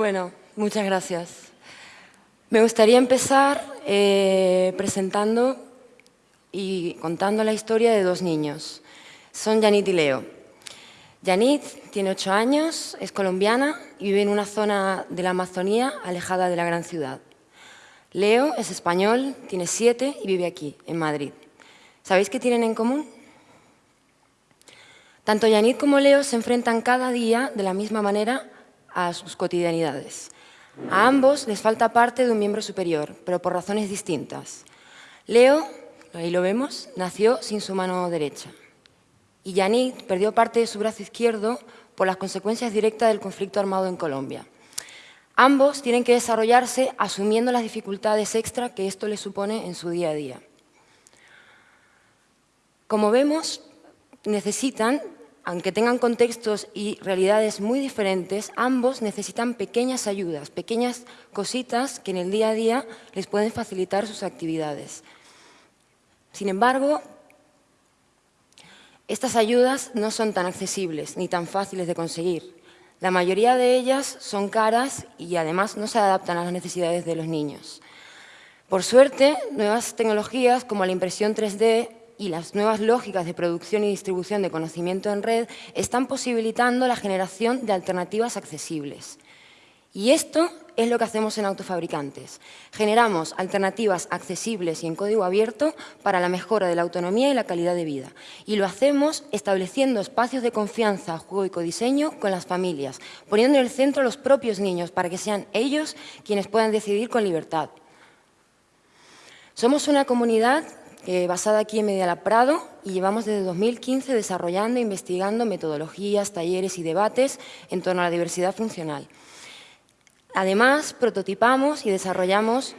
Bueno, muchas gracias. Me gustaría empezar eh, presentando y contando la historia de dos niños. Son Yanit y Leo. Yanit tiene ocho años, es colombiana y vive en una zona de la Amazonía alejada de la gran ciudad. Leo es español, tiene siete y vive aquí, en Madrid. ¿Sabéis qué tienen en común? Tanto Yanit como Leo se enfrentan cada día de la misma manera a sus cotidianidades. A ambos les falta parte de un miembro superior, pero por razones distintas. Leo, ahí lo vemos, nació sin su mano derecha. Y Yanit perdió parte de su brazo izquierdo por las consecuencias directas del conflicto armado en Colombia. Ambos tienen que desarrollarse asumiendo las dificultades extra que esto les supone en su día a día. Como vemos, necesitan aunque tengan contextos y realidades muy diferentes, ambos necesitan pequeñas ayudas, pequeñas cositas que en el día a día les pueden facilitar sus actividades. Sin embargo, estas ayudas no son tan accesibles ni tan fáciles de conseguir. La mayoría de ellas son caras y además no se adaptan a las necesidades de los niños. Por suerte, nuevas tecnologías como la impresión 3D y las nuevas lógicas de producción y distribución de conocimiento en red están posibilitando la generación de alternativas accesibles. Y esto es lo que hacemos en Autofabricantes. Generamos alternativas accesibles y en código abierto para la mejora de la autonomía y la calidad de vida. Y lo hacemos estableciendo espacios de confianza, juego y codiseño con las familias, poniendo en el centro a los propios niños para que sean ellos quienes puedan decidir con libertad. Somos una comunidad eh, basada aquí en Mediala Prado y llevamos desde 2015 desarrollando e investigando metodologías, talleres y debates en torno a la diversidad funcional. Además, prototipamos y desarrollamos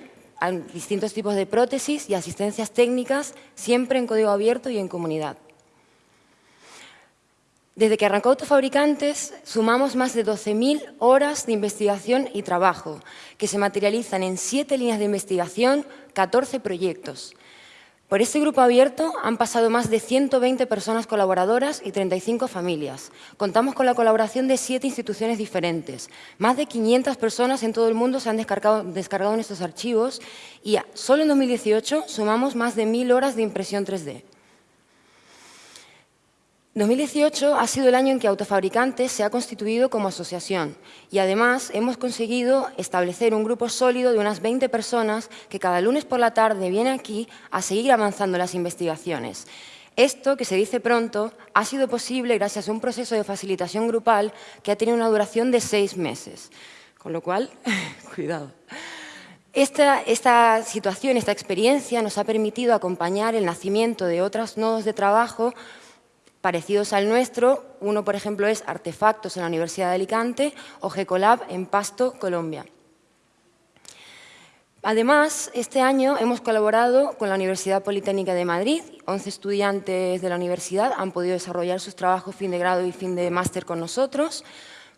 distintos tipos de prótesis y asistencias técnicas, siempre en código abierto y en comunidad. Desde que arrancó Autofabricantes, sumamos más de 12.000 horas de investigación y trabajo, que se materializan en siete líneas de investigación, 14 proyectos. Por este grupo abierto han pasado más de 120 personas colaboradoras y 35 familias. Contamos con la colaboración de siete instituciones diferentes. Más de 500 personas en todo el mundo se han descargado, descargado estos archivos y solo en 2018 sumamos más de 1.000 horas de impresión 3D. 2018 ha sido el año en que Autofabricantes se ha constituido como asociación y además hemos conseguido establecer un grupo sólido de unas 20 personas que cada lunes por la tarde viene aquí a seguir avanzando las investigaciones. Esto, que se dice pronto, ha sido posible gracias a un proceso de facilitación grupal que ha tenido una duración de seis meses. Con lo cual, cuidado. Esta, esta, situación, esta experiencia nos ha permitido acompañar el nacimiento de otros nodos de trabajo parecidos al nuestro. Uno, por ejemplo, es Artefactos en la Universidad de Alicante o GECOLAB en Pasto, Colombia. Además, este año hemos colaborado con la Universidad Politécnica de Madrid. 11 estudiantes de la universidad han podido desarrollar sus trabajos fin de grado y fin de máster con nosotros.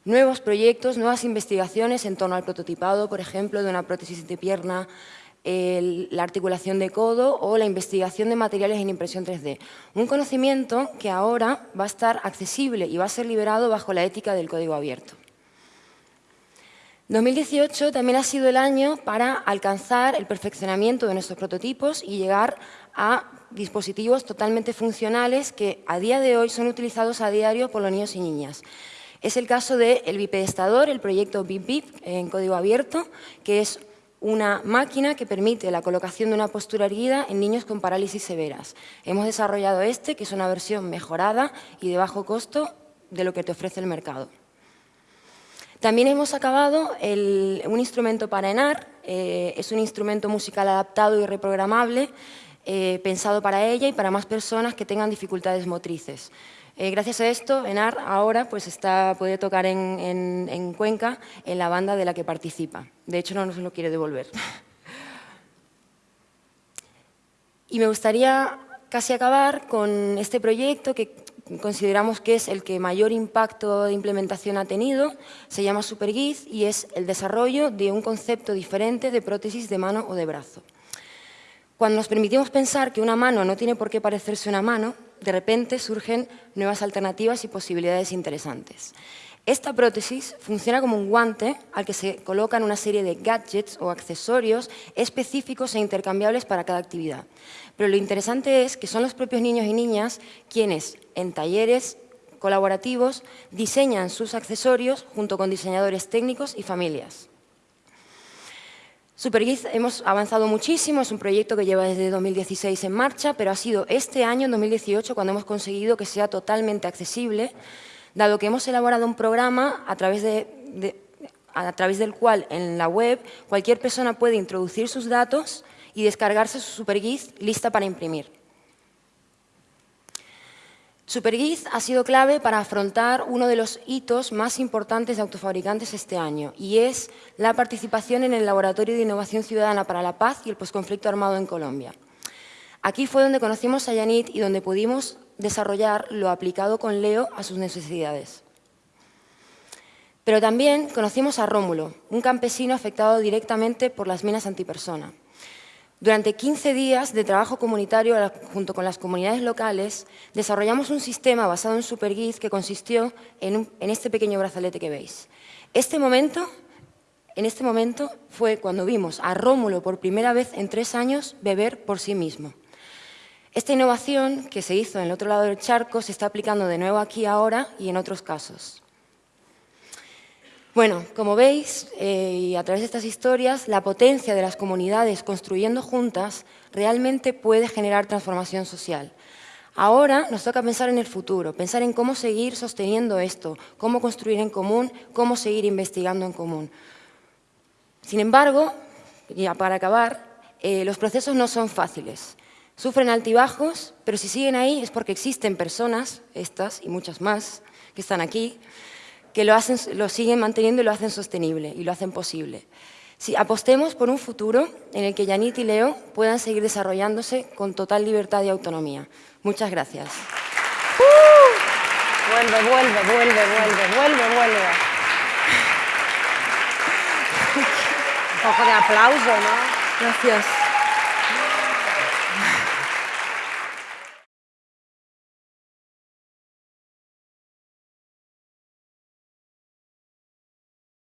Nuevos proyectos, nuevas investigaciones en torno al prototipado, por ejemplo, de una prótesis de pierna la articulación de codo o la investigación de materiales en impresión 3D. Un conocimiento que ahora va a estar accesible y va a ser liberado bajo la ética del código abierto. 2018 también ha sido el año para alcanzar el perfeccionamiento de nuestros prototipos y llegar a dispositivos totalmente funcionales que a día de hoy son utilizados a diario por los niños y niñas. Es el caso del bipedestador, el proyecto BipBip en código abierto, que es una máquina que permite la colocación de una postura erguida en niños con parálisis severas. Hemos desarrollado este, que es una versión mejorada y de bajo costo de lo que te ofrece el mercado. También hemos acabado un instrumento para ENAR, eh, es un instrumento musical adaptado y reprogramable, eh, pensado para ella y para más personas que tengan dificultades motrices. Eh, gracias a esto, ENAR ahora pues está, puede tocar en, Cuenca en la banda de la que participa. De hecho, no nos lo quiere devolver. Y me gustaría casi acabar con este proyecto que consideramos que es el que mayor impacto de implementación ha tenido, se llama SuperGiz y es el desarrollo de un concepto diferente de prótesis de mano o de brazo. Cuando nos permitimos pensar que una mano no tiene por qué parecerse una mano, de repente surgen nuevas alternativas y posibilidades interesantes. Esta prótesis funciona como un guante al que se colocan una serie de gadgets o accesorios específicos e intercambiables para cada actividad. Pero lo interesante es que son los propios niños y niñas quienes, en talleres colaborativos, diseñan sus accesorios junto con diseñadores técnicos y familias. Supergiz hemos avanzado muchísimo, es un proyecto que lleva desde 2016 en marcha, pero ha sido este año, en 2018, cuando hemos conseguido que sea totalmente accesible dado que hemos elaborado un programa a través, a través del cual en la web cualquier persona puede introducir sus datos y descargarse su SuperGIS lista para imprimir. SuperGIS ha sido clave para afrontar uno de los hitos más importantes de autofabricantes este año y es la participación en el Laboratorio de Innovación Ciudadana para la Paz y el Postconflicto Armado en Colombia. Aquí fue donde conocimos a Yanit y donde pudimos desarrollar lo aplicado con Leo a sus necesidades. Pero también conocimos a Rómulo, un campesino afectado directamente por las minas antipersona. Durante 15 días de trabajo comunitario junto con las comunidades locales, desarrollamos un sistema basado en SuperGIS que consistió en, este pequeño brazalete que veis. Este momento, en este momento fue cuando vimos a Rómulo por primera vez en tres años beber por sí mismo. Esta innovación que se hizo en el otro lado del charco se está aplicando de nuevo aquí ahora y en otros casos. Bueno, como veis, eh, y a través de estas historias, la potencia de las comunidades construyendo juntas realmente puede generar transformación social. Ahora nos toca pensar en el futuro, pensar en cómo seguir sosteniendo esto, cómo construir en común, cómo seguir investigando en común. Sin embargo, ya para acabar, eh, los procesos no son fáciles. Sufren altibajos, pero si siguen ahí es porque existen personas, estas y muchas más, que están aquí, que lo, hacen, lo siguen manteniendo y lo hacen sostenible y lo hacen posible. Si apostemos por un futuro en el que Yanit y Leo puedan seguir desarrollándose con total libertad y autonomía. Muchas gracias. ¡Uh! Vuelve, vuelve, vuelve, vuelve, vuelve, vuelve. Un poco de aplauso, ¿no? Gracias.